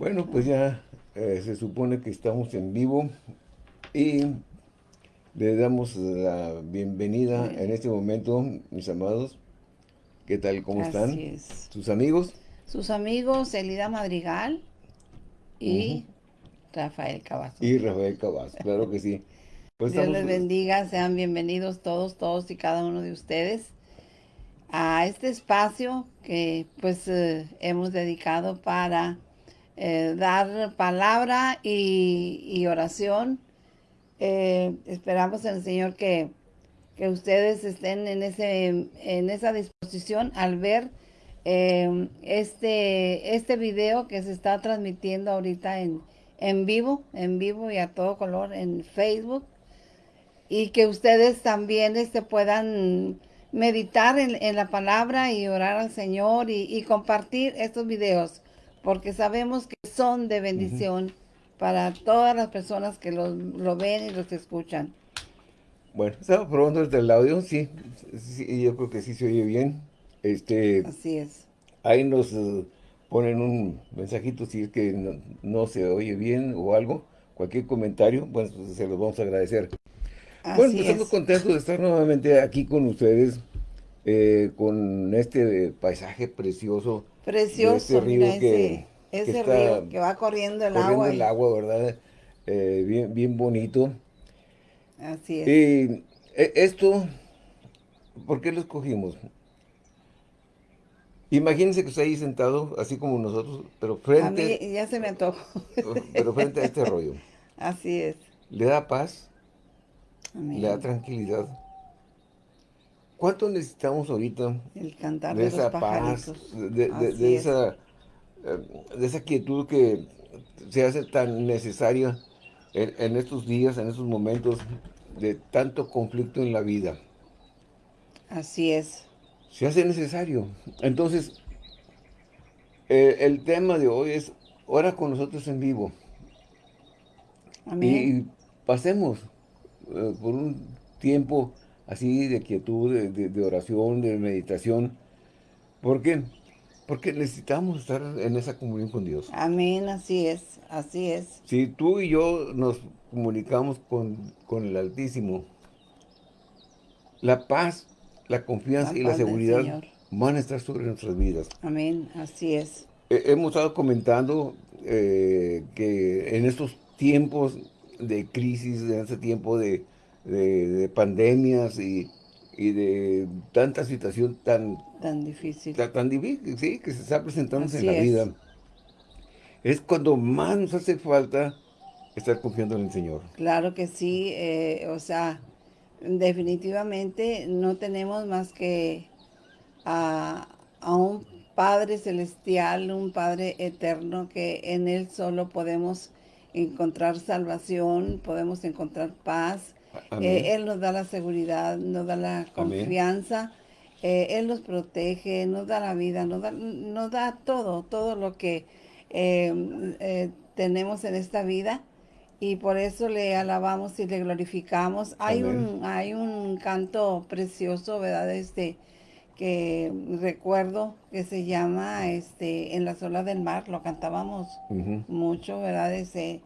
Bueno, pues ya eh, se supone que estamos en vivo y le damos la bienvenida en este momento, mis amados. ¿Qué tal? ¿Cómo están? ¿Sus amigos? Sus amigos, Elida Madrigal y Rafael Cavazos. Y Rafael Cavazos, claro que sí. Pues Dios les bendiga, sean bienvenidos todos, todos y cada uno de ustedes a este espacio que pues eh, hemos dedicado para eh, dar palabra y, oración. Eh, esperamos en el Señor que, que, ustedes estén en, ese, en esa disposición al ver este, este video que se está transmitiendo ahorita en, en vivo, en vivo y a todo color en Facebook. Y que ustedes también este, puedan meditar en, la palabra y orar al Señor y, compartir estos videos, porque sabemos que son de bendición para todas las personas que los, lo ven y los escuchan. Bueno, estaba probando desde el audio, sí, sí, yo creo que sí se oye bien. Este, Así es. Ahí nos eh, ponen un mensajito si es que no, se oye bien o algo, cualquier comentario, bueno, pues se los vamos a agradecer bueno, pues estamos contentos de estar nuevamente aquí con ustedes, eh, con este paisaje precioso. Precioso, este río que, ese, río que va corriendo el corriendo agua. el agua, ¿verdad? Eh, bien, bien bonito. Así es. Y eh, esto, ¿por qué lo escogimos? Imagínense que está ahí sentado, así como nosotros, pero frente... A mí ya se me antojó. Pero frente a este rollo. Así es. Le da paz le da tranquilidad. ¿Cuánto necesitamos ahorita El cantar de, esa paz, de, esa, eh, de esa quietud que se hace tan necesaria en, estos días, en estos momentos de tanto conflicto en la vida? Así es. Se hace necesario. Entonces, eh, el tema de hoy es ora con nosotros en vivo. Amén. Y pasemos eh, por un tiempo así de quietud, de, oración, de meditación. ¿Por qué? Porque necesitamos estar en esa comunión con Dios. Amén, así es, así es. Si tú y yo nos comunicamos con, con el Altísimo, la paz, la confianza y la seguridad van a estar sobre nuestras vidas. Amén, así es. hemos estado comentando eh, que en estos tiempos de crisis, en este tiempo de, pandemias y, de tanta situación tan... Tan difícil. Tan, difícil, sí, que se está presentando en la vida. Es cuando más nos hace falta estar confiando en el Señor. Claro que sí, eh, o sea, definitivamente no tenemos más que a, a un Padre Celestial, un Padre Eterno, que en Él solo podemos encontrar salvación, podemos encontrar paz. Eh, él nos da la seguridad, nos da la confianza. Eh, él nos protege, nos da la vida, nos da, nos da todo, todo lo que eh, tenemos en esta vida. Y por eso le alabamos y le glorificamos. Hay un, hay un canto precioso, ¿verdad? Este, que recuerdo que se llama este En las olas del mar, lo cantábamos mucho, ¿verdad? Ese,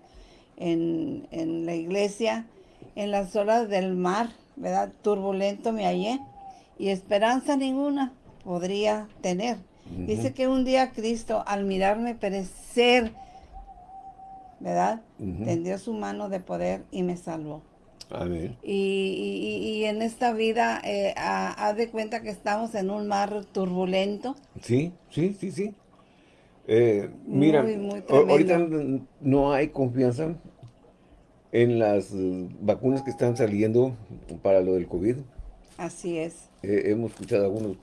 en, la iglesia, en las olas del mar, ¿verdad? Turbulento me hallé y esperanza ninguna podría tener. Dice que un día Cristo, al mirarme perecer, ¿verdad? Tendió su mano de poder y me salvó. Y, en esta vida, eh, haz de cuenta que estamos en un mar turbulento. Sí, sí, sí, sí. Eh, mira, ahorita no hay confianza en las eh, vacunas que están saliendo para lo del COVID. Así es. hemos escuchado algunos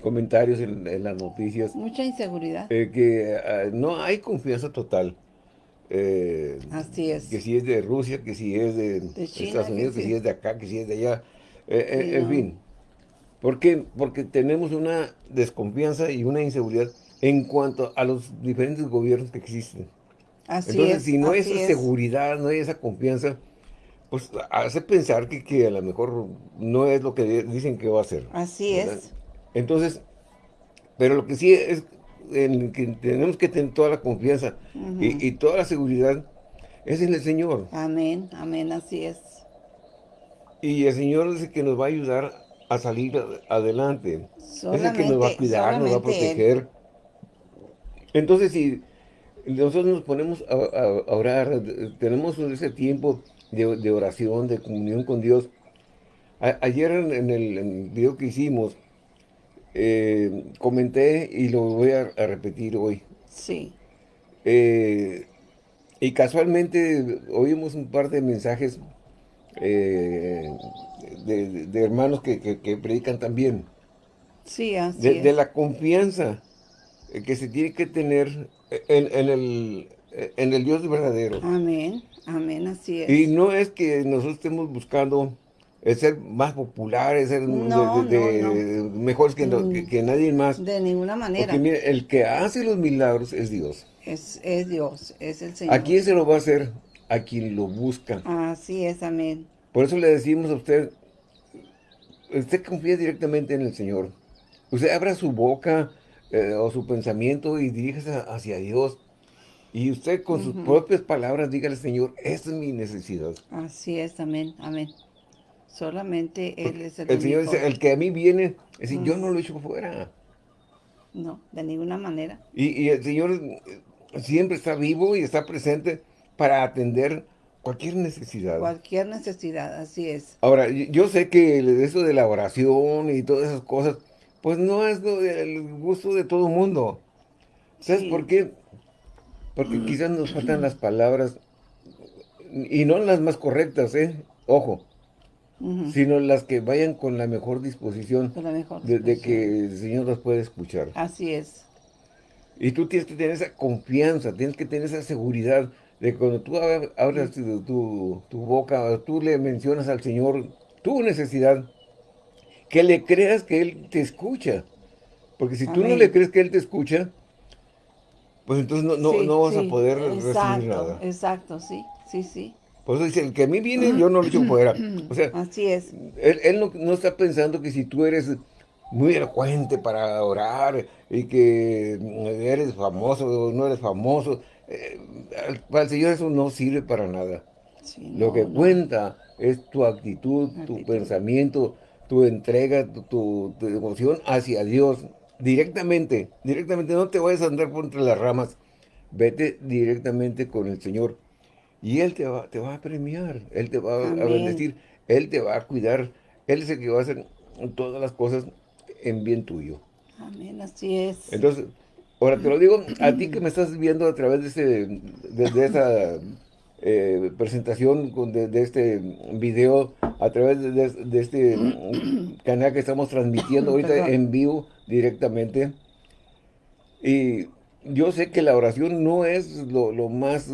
comentarios en, las noticias. Mucha inseguridad. que ah, no hay confianza total. Eh, Así es. Que si es de Rusia, que si es de, Estados Unidos, que, si es de acá, que si es de allá. Eh, eh, en fin. ¿Por qué? Porque tenemos una desconfianza y una inseguridad en cuanto a los diferentes gobiernos que existen. Así Entonces, si no hay esa seguridad, no hay esa confianza, pues hace pensar que, que, a lo mejor no es lo que dicen que va a ser. Así es. Entonces, pero lo que sí es en que tenemos que tener toda la confianza y, toda la seguridad es en el Señor. Amén, amén, así es. Y el Señor es el que nos va a ayudar a salir adelante. es el que nos va a cuidar, nos va a proteger. Entonces, si nosotros nos ponemos a, orar, tenemos ese tiempo de, oración, de comunión con Dios. ayer en, el, video que hicimos, eh, comenté y lo voy a, repetir hoy. Sí. Eh, y casualmente oímos un par de mensajes eh, de, hermanos que, predican también. Sí, así de, de la confianza que se tiene que tener en, el, en el Dios verdadero. Amén, amén, así es. Y no es que nosotros estemos buscando ser más populares, ser mejores que, mm, que, nadie más. De ninguna manera. Porque el que hace los milagros es Dios. Es, es Dios, es el Señor. ¿A quién se lo va a hacer? A quien lo busca. Así es, amén. Por eso le decimos a usted, usted confía directamente en el Señor. Usted abra su boca, eh, o su pensamiento y diríjase hacia Dios. Y usted con sus propias palabras dígale, Señor, esta es mi necesidad. Así es, amén, amén. Solamente Él es el El Señor dice, el que a mí viene, es decir, yo no lo echo fuera. No, de ninguna manera. Y, el Señor eh, siempre está vivo y está presente para atender cualquier necesidad. Cualquier necesidad, así es. Ahora, yo sé que eso de la oración y todas esas cosas, pues no es el gusto de todo el mundo. ¿Sabes por qué? Porque quizás nos faltan las palabras, y no las más correctas, ¿eh? Ojo. Sino las que vayan con la mejor disposición, De, que el Señor las puede escuchar. Así es. Y tú tienes que tener esa confianza, tienes que tener esa seguridad de que cuando tú abres tu, tu boca, tú le mencionas al Señor tu necesidad, que le creas que Él te escucha. Porque si tú no le crees que Él te escucha, pues entonces no, no, vas a poder recibir nada. Exacto, sí, sí, sí. Por eso dice, el que a mí viene, yo no lo echo fuera. O sea, Así es. Él, no, está pensando que si tú eres muy elocuente para orar y que eres famoso o no eres famoso, eh, para el Señor eso no sirve para nada. lo que cuenta es tu actitud, tu pensamiento, tu entrega, tu, devoción hacia Dios directamente, directamente, no te vayas a andar por entre las ramas, vete directamente con el Señor y Él te va, te va a premiar, Él te va a bendecir, Él te va a cuidar, Él es el que va a hacer todas las cosas en bien tuyo. Amén, así es. Entonces, ahora te lo digo a ti que me estás viendo a través de, ese, de esa eh, presentación de, este video a través de, este canal que estamos transmitiendo ahorita en vivo directamente. Y yo sé que la oración no es lo, más...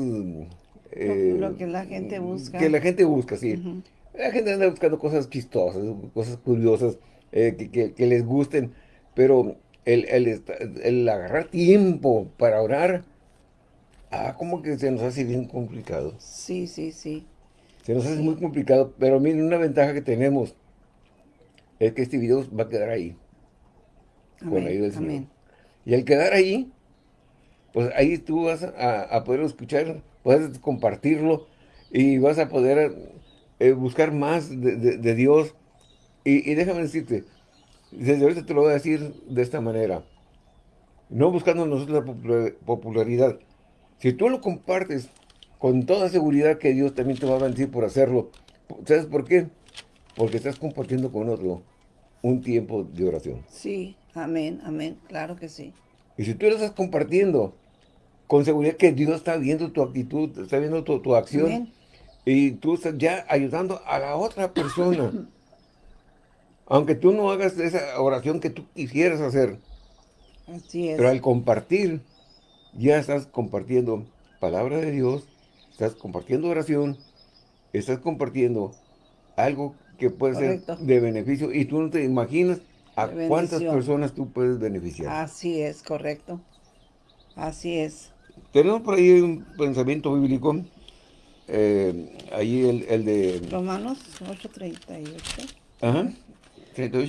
Eh, lo que la gente busca. Que la gente busca, sí. La gente anda buscando cosas chistosas, cosas curiosas, eh, que, les gusten, pero el, el, el agarrar tiempo para orar Ah, como que se nos hace bien complicado. Sí, sí, sí. Se nos hace muy complicado, pero miren, una ventaja que tenemos es que este video va a quedar ahí. con ayuda Amén. Y al quedar ahí, pues ahí tú vas a, poder escuchar, puedes compartirlo y vas a poder eh, buscar más de, Dios. Y, y, déjame decirte, desde ahorita te lo voy a decir de esta manera. No buscando nosotros la popularidad, si tú lo compartes con toda seguridad que Dios también te va a bendecir por hacerlo, ¿sabes por qué? Porque estás compartiendo con otro un tiempo de oración. Sí, amén, amén, claro que sí. Y si tú lo estás compartiendo con seguridad que Dios está viendo tu actitud, está viendo tu, acción, y tú estás ya ayudando a la otra persona. Aunque tú no hagas esa oración que tú quisieras hacer. Así es. Pero al compartir, ya estás compartiendo palabra de Dios, estás compartiendo oración, estás compartiendo algo que puede ser de beneficio y tú no te imaginas a cuántas personas tú puedes beneficiar. Así es, correcto. Así es. Tenemos por ahí un pensamiento bíblico, eh, ahí el, el, de... Romanos 8.38. Ajá.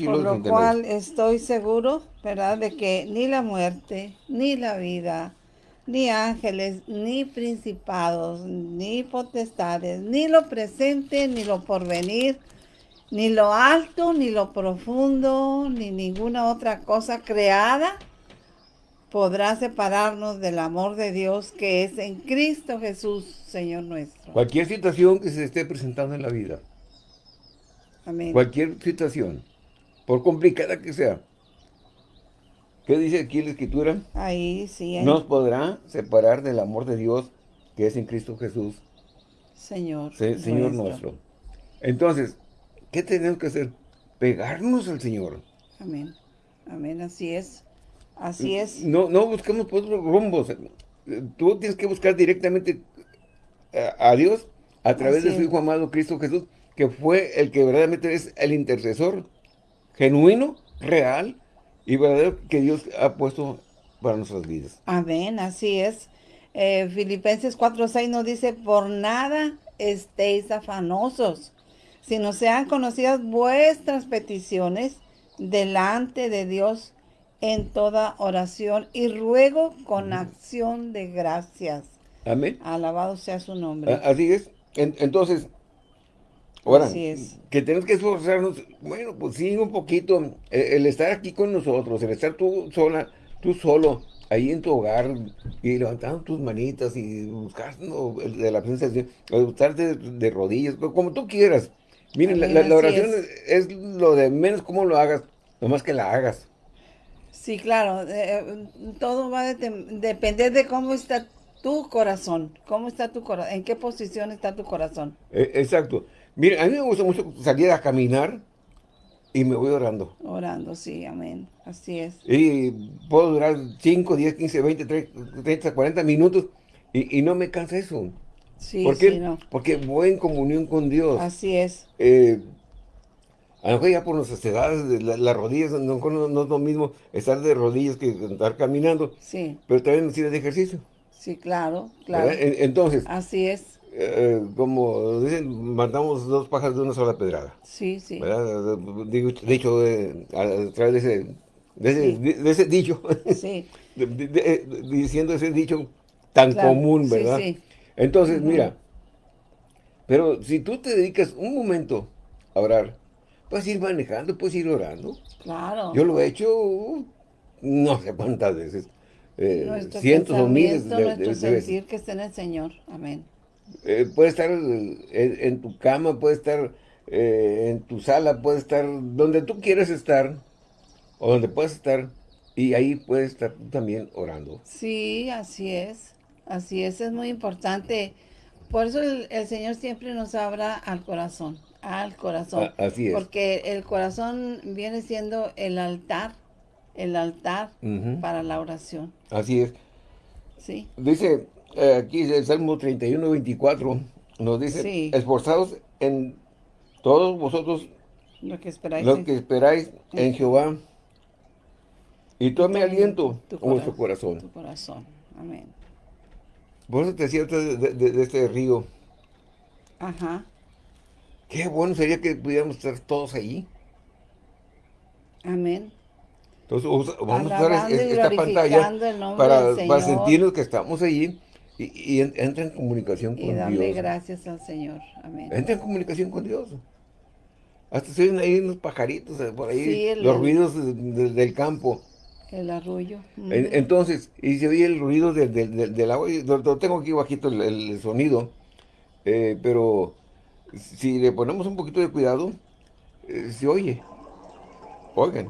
Por lo cual estoy seguro, ¿verdad?, de que ni la muerte, ni la vida, ni ángeles, ni principados, ni potestades, ni lo presente, ni lo porvenir, ni lo alto, ni lo profundo, ni ninguna otra cosa creada podrá separarnos del amor de Dios que es en Cristo Jesús, Señor nuestro. Cualquier situación que se esté presentando en la vida. Amén. Cualquier situación, por complicada que sea. ¿Qué dice aquí la Escritura? Ahí sí. Nos podrá separar del amor de Dios que es en Cristo Jesús. Señor. Señor nuestro. Entonces, ¿qué tenemos que hacer? Pegarnos al Señor. Amén. Amén, así es. Así es. No, no busquemos por otros rumbos. Tú tienes que buscar directamente a, Dios a través de su Hijo amado Cristo Jesús, que fue el que verdaderamente es el intercesor genuino, real y verdadero que Dios ha puesto para nuestras vidas. Amén, así es. Eh, Filipenses 4.6 nos dice, por nada estéis afanosos, sino sean conocidas vuestras peticiones delante de Dios en toda oración y ruego con acción de gracias. Amén. Alabado sea su nombre. Así es. entonces, ahora, es. que tenemos que esforzarnos, bueno, pues sí, un poquito, e, el, estar aquí con nosotros, el estar tú sola, tú solo, ahí en tu hogar, y levantando tus manitas y buscando de la presencia de Dios, estar de, rodillas, como tú quieras. Miren, la, oración es. lo de menos cómo lo hagas, nomás que la hagas. Sí, claro, eh, todo va a depender de cómo está tu corazón, cómo está tu corazón, en qué posición está tu corazón. E, exacto. Mira, a mí me gusta mucho salir a caminar y me voy orando. Orando, sí, amén. Así es. Y puedo durar 5, 10, 15, 20, 30, 40 minutos y, no me cansa eso. Sí, ¿Por qué? Porque voy en comunión con Dios. Así es. Eh, a lo mejor ya por nuestras edades, las rodillas, no, no, es lo mismo estar de rodillas que estar caminando. Sí. Pero también sirve de ejercicio. Sí, claro, claro. Entonces. Así es. Eh, como dicen, matamos dos pájaros de una sola pedrada. Sí, sí. Dicho, eh, a través de ese, de ese, dicho. Sí. diciendo ese dicho tan común, ¿verdad? Sí, sí. Entonces, mira, pero si tú te dedicas un momento a orar, Puedes ir manejando, puedes ir orando. Claro. Yo lo he hecho no sé cuántas veces. Eh, cientos o miles de, nuestro sentir que esté en el Señor. Amén. Eh, puede estar en, tu cama, puede estar eh, en tu sala, puede estar donde tú quieras estar, o donde puedas estar, y ahí puedes estar también orando. Sí, así es. Así es, es muy importante. Por eso el Señor siempre nos abra al corazón al corazón. así es. Porque el corazón viene siendo el altar, el altar para la oración. Así es. Sí. Dice eh, aquí el Salmo 31, 24, nos dice, esforzados en todos vosotros lo que esperáis, lo que esperáis en, Jehová y tome aliento en vuestro corazón. Tu corazón. Amén. Por eso te decía de, de este río. Ajá. Qué bueno sería que pudiéramos estar todos ahí. Amén. Entonces vamos a usar esta pantalla para, sentirnos que estamos allí y, entra en comunicación con Dios. Y darle gracias al Señor. Amén. Entra en comunicación con Dios. Hasta se ven ahí unos pajaritos eh, por ahí, los ruidos del campo. El arroyo. entonces, y se oye el ruido del agua, lo, tengo aquí bajito el, sonido, eh, pero si le ponemos un poquito de cuidado, eh, se oye. Oigan.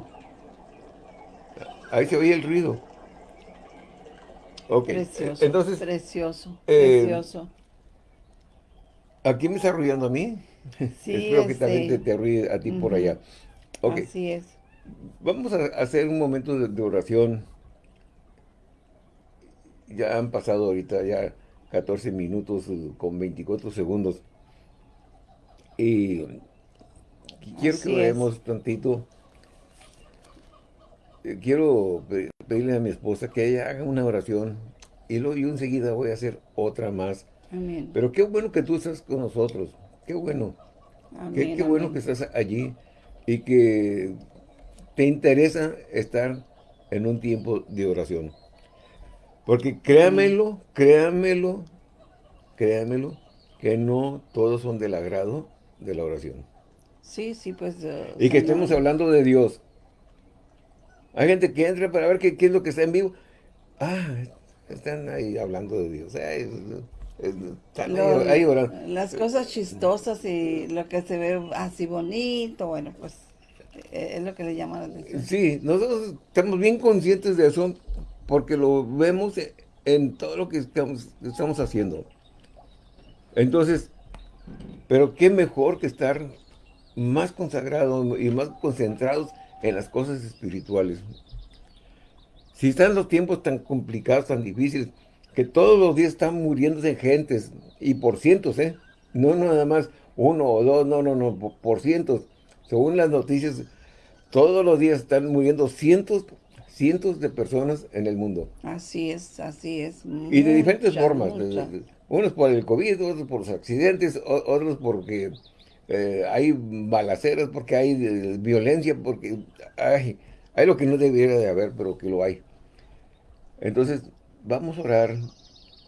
Ahí se oye el ruido. Ok. Precioso. Entonces, precioso. Eh, precioso. Aquí me está arrullando a mí. Sí, Espero que también te, arrulle a ti por allá. Okay. Así es. Vamos a hacer un momento de, de oración. Ya han pasado ahorita ya 14 minutos eh, con 24 segundos. Y quiero que veamos tantito. Quiero pedirle a mi esposa que ella haga una oración y luego yo enseguida voy a hacer otra más. Amén. Pero qué bueno que tú estás con nosotros. Qué bueno. qué, bueno que estás allí y que te interesa estar en un tiempo de oración. Porque créamelo, créamelo, créamelo, que no todos son del agrado de la oración. Sí, sí, pues... Eh, y que estemos hablando de Dios. Hay gente que entra para ver qué, es lo que está en vivo. Ah, están ahí hablando de Dios. están ahí, orando. Las cosas chistosas y lo que se ve así bonito, bueno, pues es lo que le llama la atención. Sí, nosotros estamos bien conscientes de eso porque lo vemos en todo lo que estamos, estamos haciendo. Entonces, pero qué mejor que estar más consagrados y más concentrados en las cosas espirituales. Si están los tiempos tan complicados, tan difíciles, que todos los días están muriéndose gentes, y por cientos, ¿eh? No nada más uno o dos, no, no, no, por cientos. Según las noticias, todos los días están muriendo cientos, cientos de personas en el mundo. Así es, así es. y de diferentes formas. Unos por el COVID, otros por los accidentes, otros porque eh, hay balaceras, porque hay eh, violencia, porque hay, hay lo que no debiera de haber, pero que lo hay. Entonces, vamos a orar.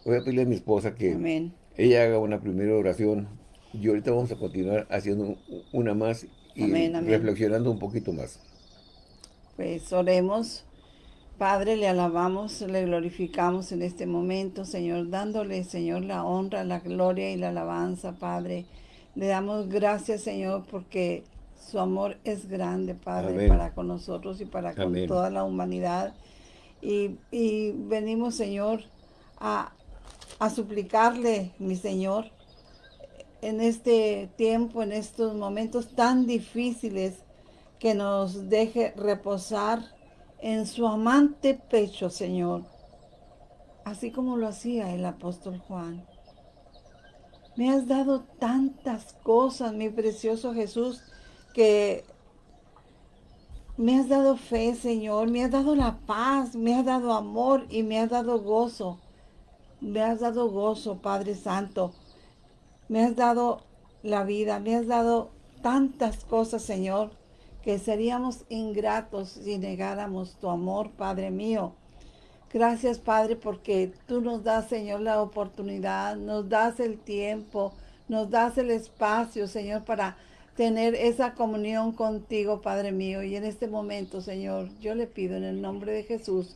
Voy a pedirle a mi esposa que ella haga una primera oración y ahorita vamos a continuar haciendo una más y reflexionando un poquito más. Pues oremos. Padre, le alabamos, le glorificamos en este momento, Señor, dándole, Señor, la honra, la gloria y la alabanza, Padre. Le damos gracias, Señor, porque su amor es grande, Padre, para con nosotros y para con toda la humanidad. Y, venimos, Señor, a, a suplicarle, mi Señor, en este tiempo, en estos momentos tan difíciles, que nos deje reposar en su amante pecho, Señor, así como lo hacía el apóstol Juan. Me has dado tantas cosas, mi precioso Jesús, que me has dado fe, Señor, me has dado la paz, me has dado amor y me has dado gozo. Me has dado gozo, Padre Santo. Me has dado la vida, me has dado tantas cosas, Señor, que seríamos ingratos si negáramos tu amor, Padre mío. Gracias, Padre, porque tú nos das, Señor, la oportunidad, nos das el tiempo, nos das el espacio, Señor, para tener esa comunión contigo, Padre mío. Y en este momento, Señor, yo le pido en el nombre de Jesús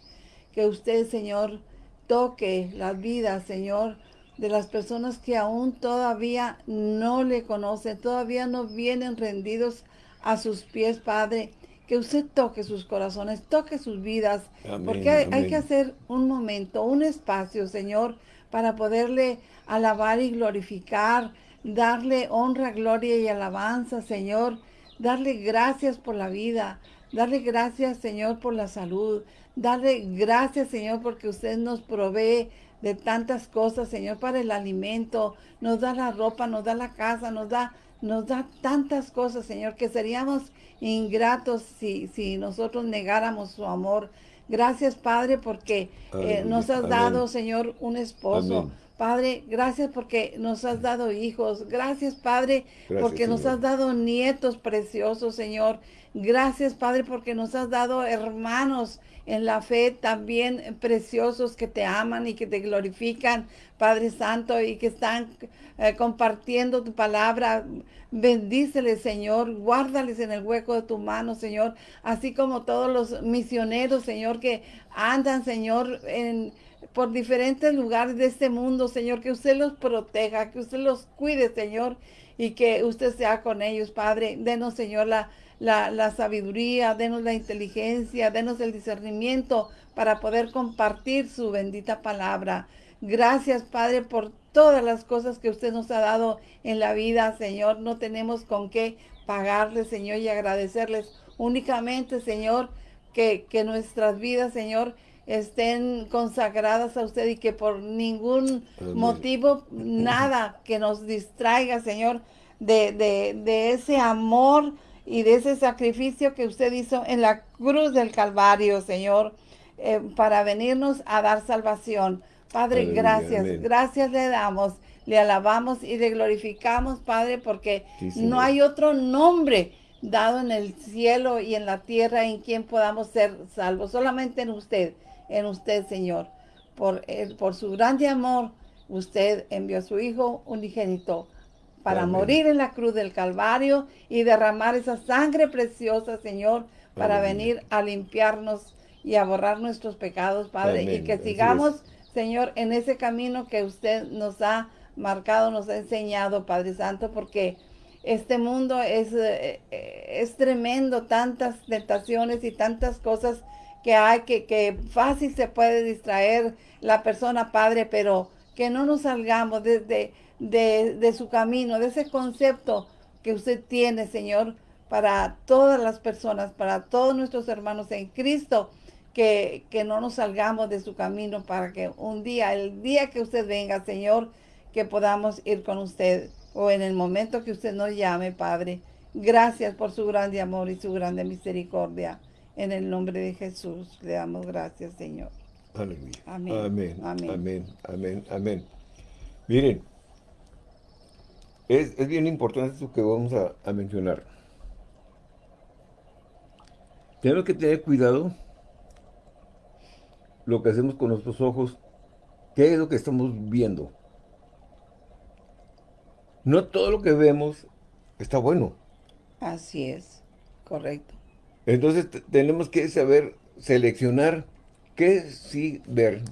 que usted, Señor, toque las vidas, Señor, de las personas que aún todavía no le conocen, todavía no vienen rendidos a sus pies, Padre. Que usted toque sus corazones, toque sus vidas, porque hay, que hacer un momento, un espacio, Señor, para poderle alabar y glorificar, darle honra, gloria y alabanza, Señor, darle gracias por la vida, darle gracias, Señor, por la salud, darle gracias, Señor, porque usted nos provee de tantas cosas, Señor, para el alimento, nos da la ropa, nos da la casa, nos da nos da tantas cosas, Señor, que seríamos ingratos si, si nosotros negáramos su amor. Gracias, Padre, porque eh, nos has dado, Señor, un esposo. Padre, gracias porque nos has dado hijos. Gracias, Padre, porque nos has dado nietos preciosos, Señor. Gracias, Padre, porque nos has dado hermanos en la fe también preciosos que te aman y que te glorifican, Padre Santo, y que están eh, compartiendo tu palabra. Bendíceles, Señor, guárdales en el hueco de tu mano, Señor, así como todos los misioneros, Señor, que andan, Señor, en por diferentes lugares de este mundo, Señor, que usted los proteja, que usted los cuide, Señor, y que usted sea con ellos, Padre. Denos, Señor, la, la, sabiduría, denos la inteligencia, denos el discernimiento para poder compartir su bendita palabra. Gracias, Padre, por todas las cosas que usted nos ha dado en la vida, Señor. No tenemos con qué pagarle, Señor, y agradecerles. Únicamente, Señor, que, que nuestras vidas, Señor, estén consagradas a usted y que por ningún motivo, nada que nos distraiga, Señor, de, de, de ese amor y de ese sacrificio que usted hizo en la cruz del Calvario, Señor, eh, para venirnos a dar salvación. Padre, gracias, gracias le damos, le alabamos y le glorificamos, Padre, porque no hay otro nombre dado en el cielo y en la tierra en quien podamos ser salvos. Solamente en usted, en usted, Señor. Por, por su grande amor, usted envió a su Hijo unigénito para morir en la cruz del Calvario y derramar esa sangre preciosa, Señor, para venir a limpiarnos y a borrar nuestros pecados, Padre, y que sigamos, Señor, en ese camino que usted nos ha marcado, nos ha enseñado, Padre Santo, porque este mundo es, eh, es tremendo, tantas tentaciones y tantas cosas que hay, que, que fácil se puede distraer la persona, Padre, pero que no nos salgamos desde de, su camino, de ese concepto que usted tiene, Señor, para todas las personas, para todos nuestros hermanos en Cristo, que, que, no nos salgamos de su camino para que un día, el día que usted venga, Señor, que podamos ir con usted o en el momento que usted nos llame, Padre. Gracias por su grande amor y su grande misericordia. En el nombre de Jesús le damos gracias, Señor. Aleluya. Amén. Amén. Amén. Amén. Amén. Miren, es, bien importante esto que vamos a, mencionar. Tenemos que tener cuidado lo que hacemos con nuestros ojos, qué es lo que estamos viendo. No todo lo que vemos está bueno. Así es, correcto. Entonces tenemos que saber seleccionar qué sí ver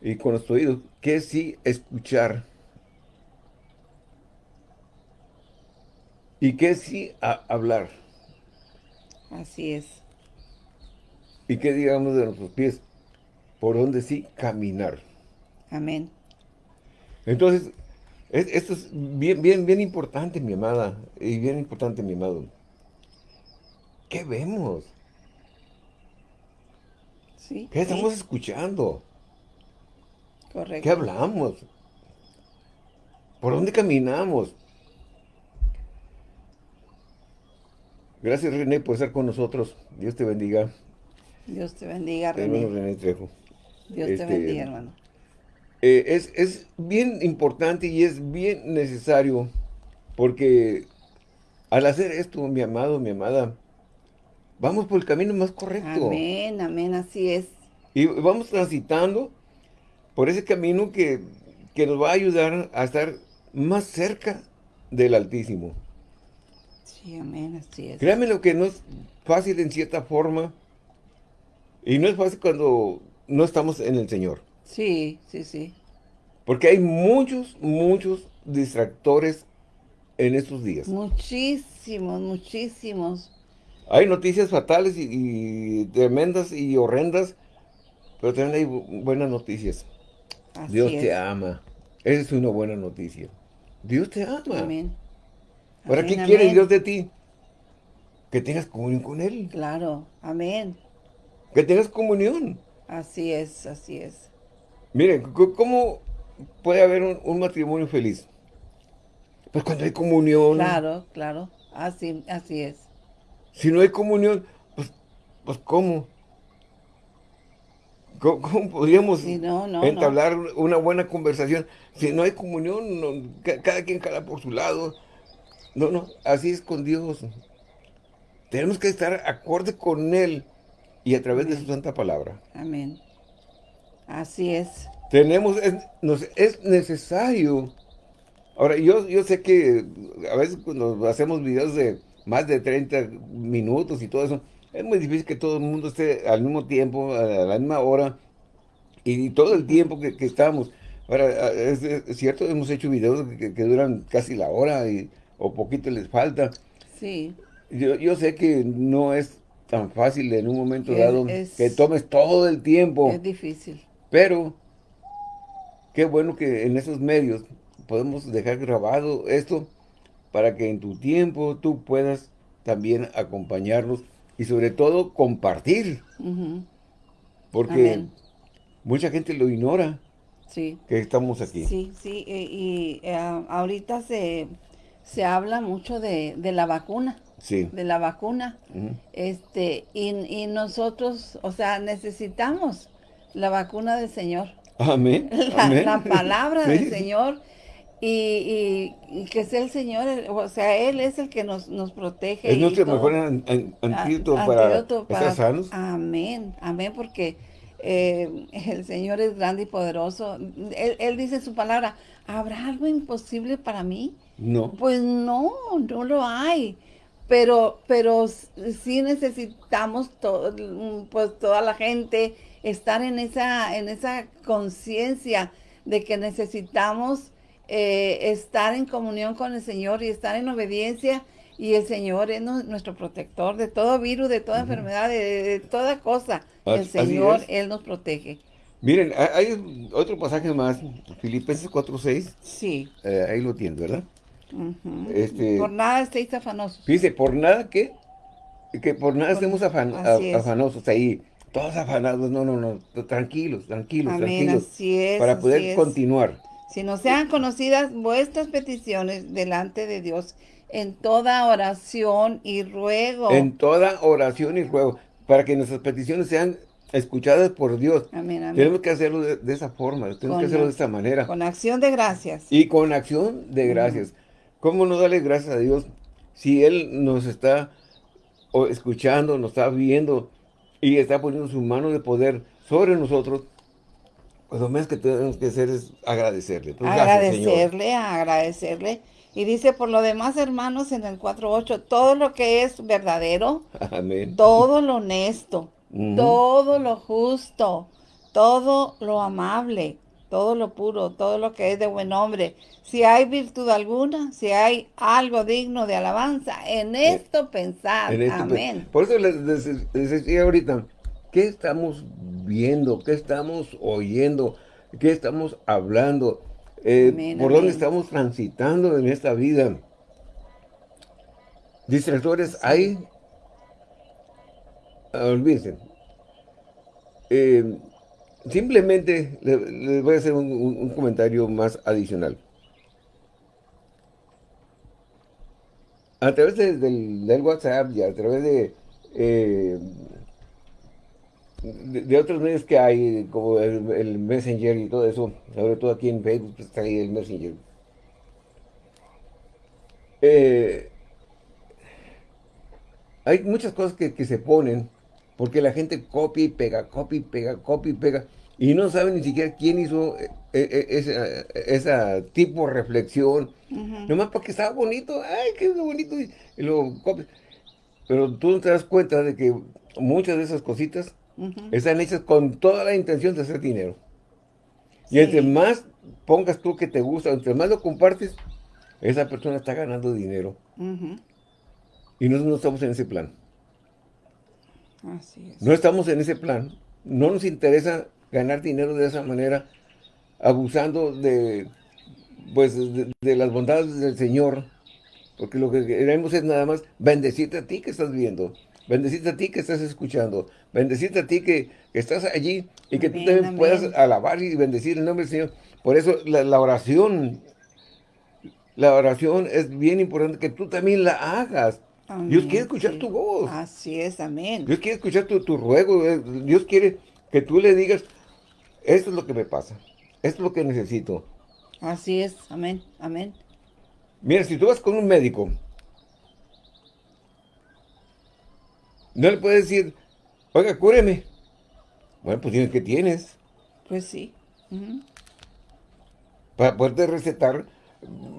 y con nuestro oídos, qué sí escuchar ¿Y qué sí a hablar? Así es. ¿Y qué digamos de nuestros pies? Por dónde sí caminar. Amén. Entonces, esto es bien, bien, bien importante, mi amada, y bien importante, mi amado. ¿Qué vemos? Sí. ¿Qué estamos escuchando? Correcto. ¿Qué hablamos? ¿Por dónde caminamos? Gracias, René, por estar con nosotros. Dios te bendiga. Dios te bendiga, René. Hermano René Trejo. Dios te este, bendiga, hermano. Eh, es, es bien importante y es bien necesario porque al hacer esto, mi amado, mi amada, vamos por el camino más correcto. Amén, amén, así es. Y vamos transitando por ese camino que, que nos va a ayudar a estar más cerca del Altísimo. Sí, amén, así es. Créame lo que no es fácil en cierta forma. Y no es fácil cuando no estamos en el Señor. Sí, sí, sí. Porque hay muchos, muchos distractores en estos días. Muchísimos, muchísimos. Hay noticias fatales y, tremendas y horrendas, pero también hay buenas noticias. Dios te ama. Esa es una buena noticia. Dios te ama. Amén. ¿Para qué quiere Dios de ti? Que tengas comunión con Él. Claro, amén. Que tengas comunión. Así es, así es. Miren, ¿cómo puede haber un, matrimonio feliz? Pues cuando hay comunión. Claro, claro, así, así es. Si no hay comunión, pues, pues ¿cómo? ¿Cómo, podríamos entablar una buena conversación? Si no hay comunión, cada quien jala por su lado, no, no, así es con Dios. Tenemos que estar acorde con Él y a través de su santa palabra. Amén. Así es. Tenemos, es, es necesario. Ahora, yo, yo sé que a veces cuando hacemos videos de más de 30 minutos y todo eso, es muy difícil que todo el mundo esté al mismo tiempo, a la misma hora, y todo el tiempo que, estamos. Ahora, es, cierto, hemos hecho videos que, que, duran casi la hora y o poquito les falta. Sí. Yo, sé que no es tan fácil en un momento dado que tomes todo el tiempo. Es difícil. Pero, qué bueno que en esos medios podemos dejar grabado esto para que en tu tiempo tú puedas también acompañarnos y sobre todo compartir. Porque mucha gente lo ignora. Sí. Que estamos aquí. Sí, sí. Y, eh, ahorita se se habla mucho de, la vacuna. Sí. De la vacuna. este y, nosotros, o sea, necesitamos la vacuna del Señor. Amén. La, palabra del Señor. y, que sea el Señor, o sea, Él es el que nos, nos protege. Es nuestro mejor antídoto para, estar sanos. Amén, amén, porque eh, el Señor es grande y poderoso. Él, él, dice en su palabra, ¿habrá algo imposible para mí? No. Pues no, no lo hay. Pero, pero sí necesitamos todo, pues toda la gente estar en esa, en esa conciencia de que necesitamos eh, estar en comunión con el Señor y estar en obediencia y el Señor es nuestro protector de todo virus, de toda enfermedad, de, toda cosa. el Señor, Él nos protege. Miren, hay otro pasaje más, Filipenses 4.6. Sí. Eh, ahí lo tienen, ¿verdad? Este, por nada estéis afanosos. Dice, por nada que, que por nada estemos afanosos ahí todos afanados, no, no, no, tranquilos, tranquilos, tranquilos, para poder continuar. Si no sean conocidas vuestras peticiones delante de Dios en toda oración y ruego. En toda oración y ruego, para que nuestras peticiones sean escuchadas por Dios. Amén, Tenemos que hacerlo de, esa forma, tenemos que hacerlo de esta manera. Con acción de gracias. Y con acción de gracias. ¿Cómo no darle gracias a Dios si Él nos está escuchando, nos está viendo, y está poniendo su mano de poder sobre nosotros, pues lo menos que tenemos que hacer es agradecerle. Pues agradecerle, agradecerle. Y dice, por lo demás, hermanos, en el 4.8, todo lo que es verdadero, todo lo honesto, todo lo justo, todo lo amable, todo lo puro, todo lo que es de buen hombre. Si hay virtud alguna, si hay algo digno de alabanza, en eh, esto pensar. Amén. Por eso les, decía ahorita, ¿qué estamos viendo? ¿Qué estamos oyendo? ¿Qué estamos hablando? Eh, ¿Por dónde estamos transitando en esta vida? Distractores hay, olvídense, eh, Simplemente les voy a hacer un, comentario más adicional. A través del, WhatsApp y a través de, eh, de, otros medios que hay, como el, Messenger y todo eso, sobre todo aquí en Facebook pues, está ahí el Messenger. Eh, hay muchas cosas que, que se ponen porque la gente copia y pega, copia y pega, copia y pega, y no sabe ni siquiera quién hizo eh, eh, esa, esa, tipo de reflexión, nomás porque estaba bonito, ay, qué bonito, y, lo. Pero tú no te das cuenta de que muchas de esas cositas están hechas con toda la intención de hacer dinero. Y entre más pongas tú que te gusta, entre más lo compartes, esa persona está ganando dinero. Y nosotros no estamos en ese plan. No estamos en ese plan. No nos interesa ganar dinero de esa manera, abusando de, pues, de, las bondades del Señor. Porque lo que queremos es nada más bendecirte a ti que estás viendo. Bendecirte a ti que estás escuchando. Bendecirte a ti que, estás allí y que tú también puedas alabar y bendecir el nombre del Señor. Por eso la, oración, la oración es bien importante que tú también la hagas. Dios quiere escuchar tu voz. Así es, amén. Dios quiere escuchar tu, ruego. Eh, Dios quiere que tú le digas, esto es lo que me pasa. Esto es lo que necesito. Así es, amén, amén. Mira, si tú vas con un médico, no le puedes decir, oiga, cúreme. Bueno, pues tienes que tienes. Pues sí. Para poderte recetar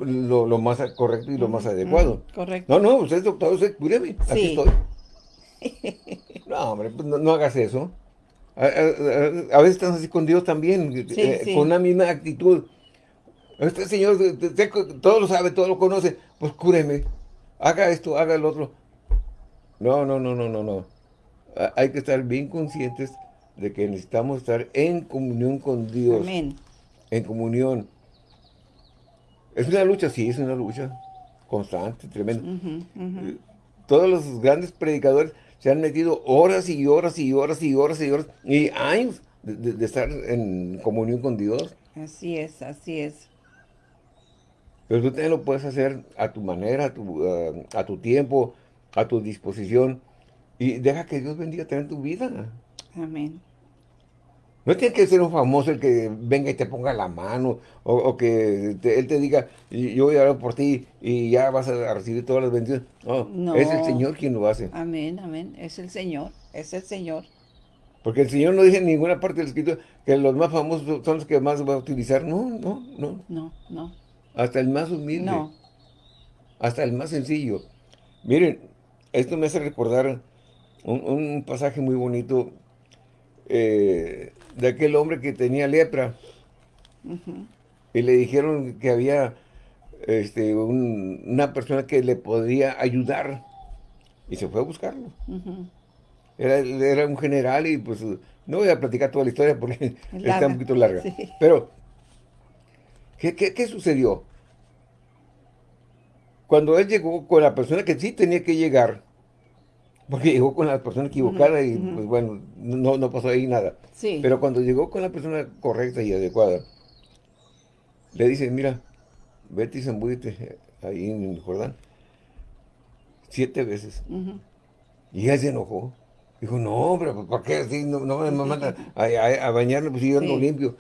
lo, más correcto y lo más adecuado. correcto. No, no, usted es doctor, usted cúreme, aquí estoy. no, hombre, pues no, hagas eso. A, veces estás así con Dios también, eh, con una misma actitud. Este Señor todo lo sabe, todo lo conoce, pues cúreme, haga esto, haga el otro. No, no, no, no, no, no. Hay que estar bien conscientes de que necesitamos estar en comunión con Dios. Amén. En comunión. Es una lucha, sí, es una lucha constante, tremenda. Eh, todos los grandes predicadores se han metido horas y horas y horas y horas y horas y años de, estar en comunión con Dios. Así es, así es. Pero tú también lo puedes hacer a tu manera, a tu, a tu tiempo, a tu disposición. Y deja que Dios bendiga también tu vida. Amén. No tiene que ser un famoso el que venga y te ponga la mano, o, que él te diga, yo voy a orar por ti y ya vas a recibir todas las bendiciones. No, es el Señor quien lo hace. Amén, amén. Es el Señor, es el Señor. Porque el Señor no dice en ninguna parte del escrito que los más famosos son los que más va a utilizar. No, no, no. No, no. Hasta el más humilde. No. Hasta el más sencillo. Miren, esto me hace recordar un, pasaje muy bonito eh, de aquel hombre que tenía lepra. Y le dijeron que había este, una persona que le podía ayudar. Y se fue a buscarlo. era, un general y pues no voy a platicar toda la historia porque está un poquito larga. Pero, ¿qué, qué sucedió? Cuando él llegó con la persona que sí tenía que llegar, porque llegó con la persona equivocada y pues bueno, no, no pasó ahí nada. Sí. Pero cuando llegó con la persona correcta y adecuada, le dice, mira, vete y zambúdete ahí en Jordán. Siete veces. Y él se enojó. Dijo, no, hombre, pues, ¿por qué así? No, me mandan a, bañarme, pues yo no limpio.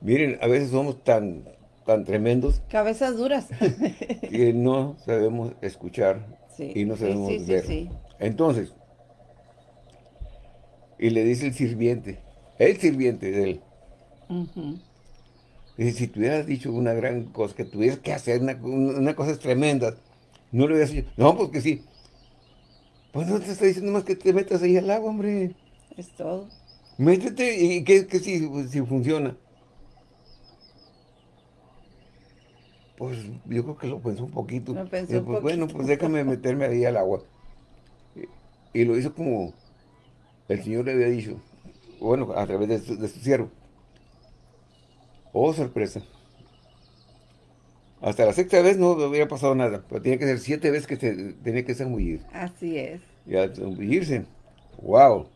Miren, a veces somos tan, tan tremendos. Cabezas duras. que no sabemos escuchar y no sabemos ver. Entonces, y le dice el sirviente, el sirviente de él, dice, si tú hubieras dicho una gran cosa, que tuvieras que hacer una, cosa tremenda, no lo hubieras dicho. No, porque sí. Pues no te está diciendo más que te metas ahí al agua, hombre. Es todo. Métete y que, si, si funciona. Pues yo creo que lo pensó un poquito. Lo pensó pues, Bueno, pues déjame meterme ahí al agua. Y, lo hizo como el Señor le había dicho. Bueno, a través de su, siervo. Oh, sorpresa. Hasta la sexta vez no hubiera pasado nada, pero tenía que ser siete veces que se tenía que zambullir. Así es. Y al zambullirse, wow,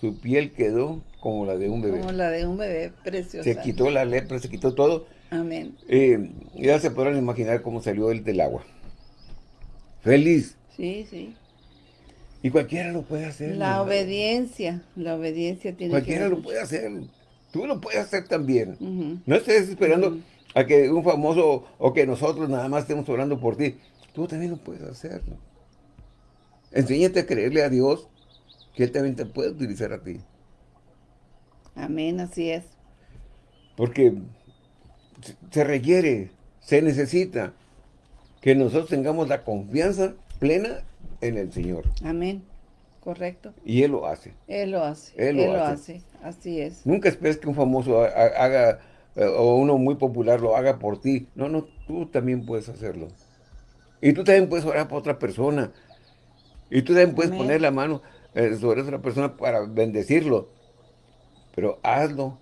su piel quedó como la de un bebé. Como la de un bebé, preciosa. Se quitó la lepra, se quitó todo, Amén. Eh, ya se podrán imaginar cómo salió él del agua. Feliz. Sí, sí. Y cualquiera lo puede hacer. La obediencia, la obediencia tiene Cualquiera lo puede hacer. Tú lo puedes hacer también. No estés esperando a que un famoso o que nosotros nada más estemos orando por ti. Tú también lo puedes hacer. Enséñate a creerle a Dios que Él también te puede utilizar a ti. Amén, así es. Porque se requiere, se necesita que nosotros tengamos la confianza plena en el Señor. Amén. Correcto. Y Él lo hace. Él lo hace. Él lo, hace. Así es. Nunca esperes que un famoso haga, eh, o uno muy popular lo haga por ti. No, no, tú también puedes hacerlo. Y tú también puedes orar por otra persona. Y tú también puedes poner la mano eh, sobre otra persona para bendecirlo. Pero hazlo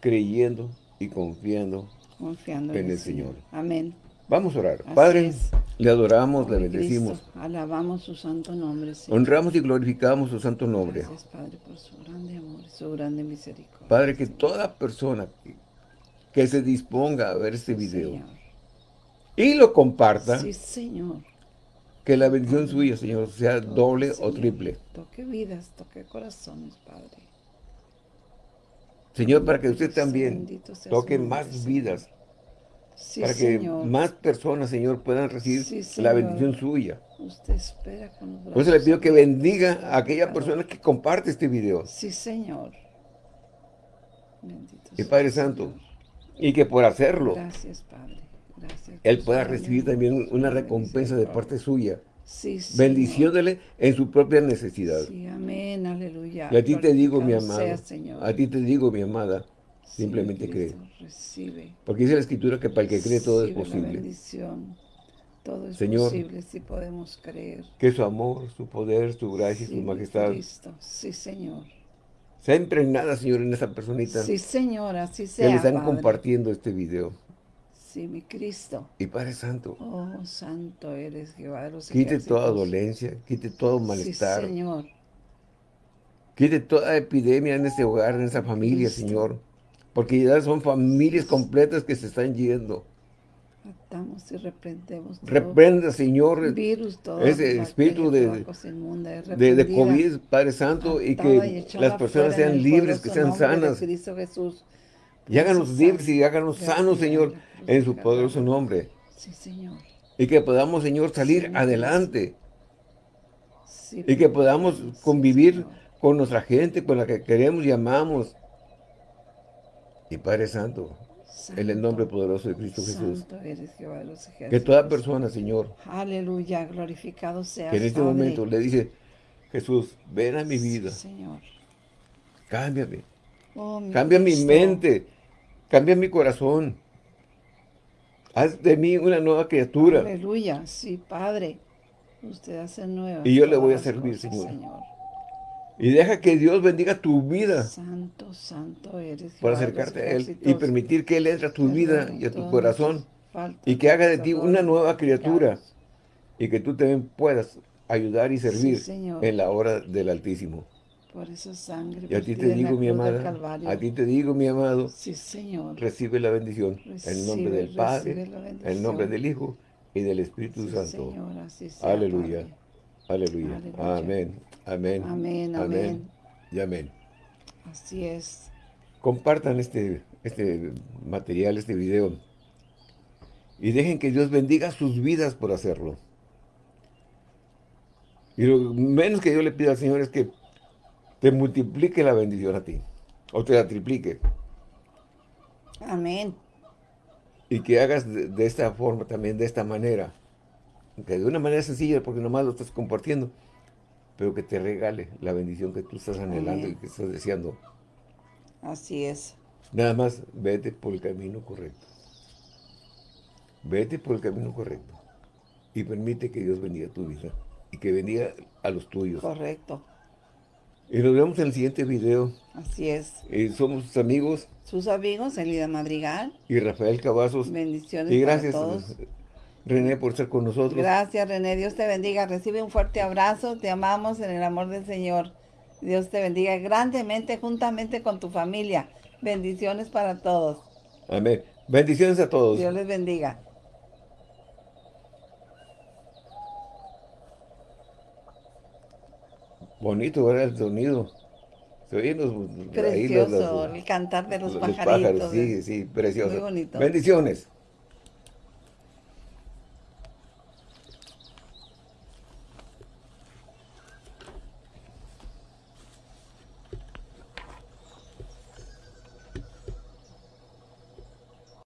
creyendo y confiando confiando en, el Señor. Amén. Vamos a orar. Padre, le adoramos, le bendecimos. alabamos su santo nombre, Honramos y glorificamos su santo nombre. Gracias, Padre, por su grande amor, su grande misericordia. Padre, que toda persona que, se disponga a ver este video y lo comparta. Sí, Señor. Que la bendición suya, Señor, sea doble o triple. Toque vidas, toque corazones, Padre. Señor, para que usted también toque más vidas. Para que más personas, Señor, puedan recibir la bendición suya. Usted espera con Por eso le pido que bendiga a aquella persona que comparte este video. Sí, Señor. Bendito y Padre Santo, y que por hacerlo, Gracias, Padre. Gracias, Él pueda recibir también una recompensa de parte suya. Sí, en su propia necesidad. Sí, amén, aleluya. Y a ti te digo, mi amado, a ti te digo, mi amada, simplemente cree. Porque dice la Escritura que para el que cree todo es posible. Todo es Señor, posible si podemos creer. Que su amor, su poder, su gracia y su majestad. Cristo. Sí, Señor. Sea impregnada, Señor, en esa personita. Sí, Señor, así sea, Que le están compartiendo este video. Sí, mi Cristo. Y Padre Santo. Oh, santo eres Jehová de los Quite toda dolencia, quite todo malestar. Sí, Señor. Quite toda epidemia en este hogar, en esa familia, Señor. Porque ya son familias completas que se están yendo. Atamos y reprendemos Reprenda, Señor, virus, ese espíritu de, de, de, COVID, Padre Santo, y que las personas sean libres, que sean sanas. Jesús. Y háganos libres y háganos sanos, Señor, en su poderoso nombre. Sí, Señor. Y que podamos, Señor, salir adelante. y que podamos convivir con nuestra gente, con la que queremos y amamos. Y Padre Santo, en el nombre poderoso de Cristo Jesús. que toda persona, Señor. Aleluya, glorificado sea. Que en este momento le dice, Jesús, ven a mi vida. Señor. Cámbiame. Oh, cambia mi mente. Cambia mi corazón. Haz de mí una nueva criatura. Aleluya, sí, Padre. Usted hace nueva. Y yo le voy a servir, Señor. Y deja que Dios bendiga tu vida. Santo, santo eres. Por acercarte a Él y permitir que Él entre a tu vida y a tu corazón. Y que haga de ti una nueva criatura. Y que tú también puedas ayudar y servir en la hora del Altísimo. Por esa sangre. Y a ti te digo, mi amada, a ti te digo, mi amado, sí, Señor. recibe la bendición. en el nombre del Padre, en el nombre del Hijo y del Espíritu Santo. Señor, así Aleluya. Aleluya. Amén. Amén. Amén. Amén. Y amén. Así es. Compartan este, este material, este video. Y dejen que Dios bendiga sus vidas por hacerlo. Y lo menos que yo le pido al Señor es que te multiplique la bendición a ti. O te la triplique. Amén. Y que hagas de, de esta forma, también de esta manera. Que de una manera sencilla, porque nomás lo estás compartiendo pero que te regale la bendición que tú estás anhelando y que estás deseando. Así es. Nada más vete por el camino correcto. Vete por el camino correcto. Y permite que Dios bendiga tu vida. Y que bendiga a los tuyos. Correcto. Y nos vemos en el siguiente video. Así es. Y somos sus amigos. Sus amigos, Elida Madrigal. Y Rafael Cavazos. Bendiciones y gracias para todos. René, por estar con nosotros. Gracias, René. Dios te bendiga. Recibe un fuerte abrazo. Te amamos en el amor del Señor. Dios te bendiga grandemente juntamente con tu familia. Bendiciones para todos. Amén. Bendiciones a todos. Dios les bendiga. Bonito era el sonido. Se oyen los, Precioso, el cantar de los, pajaritos. sí, sí, precioso. Muy bonito. Bendiciones.